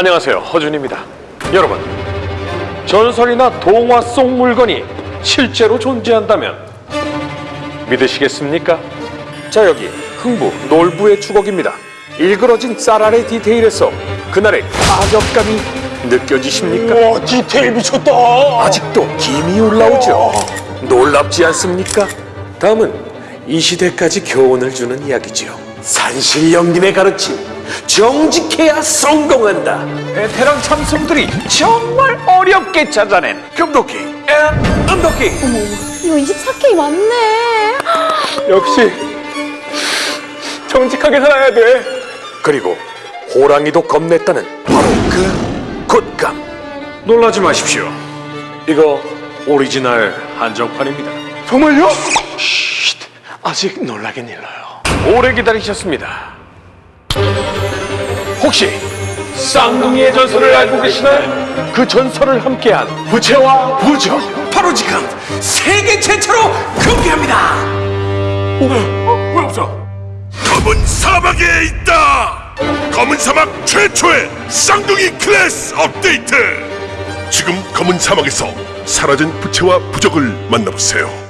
안녕하세요 허준입니다. 여러분 전설이나 동화 속 물건이 실제로 존재한다면 믿으시겠습니까? 자 여기 흥부 놀부의 주걱입니다. 일그러진 쌀알의 디테일에서 그날의 타격감이 느껴지십니까? 와 디테일 미쳤다. 아직도 김이 올라오죠. 놀랍지 않습니까? 다음은 이 시대까지 교훈을 주는 이야기지요. 산신령님의 가르침 정직해야 성공한다. 베테랑 참성들이 정말 어렵게 찾아낸 금도끼. and 은도끼. 이거 24K 맞네. 역시 정직하게 살아야 돼. 그리고 호랑이도 겁냈다는 바로 그 곶감. 놀라지 마십시오. 이거 오리지널 한정판입니다. 정말요? 쉿 아직 놀라긴 일러요. 오래 기다리셨습니다. 혹시 쌍둥이의 전설을 알고 계시나요? 그 전설을 함께한 부채와 부적 바로 지금 세계 최초로 공개합니다. 왜 없어? 검은 사막에 있다! 검은 사막 최초의 쌍둥이 클래스 업데이트! 지금 검은 사막에서 사라진 부채와 부적을 만나보세요.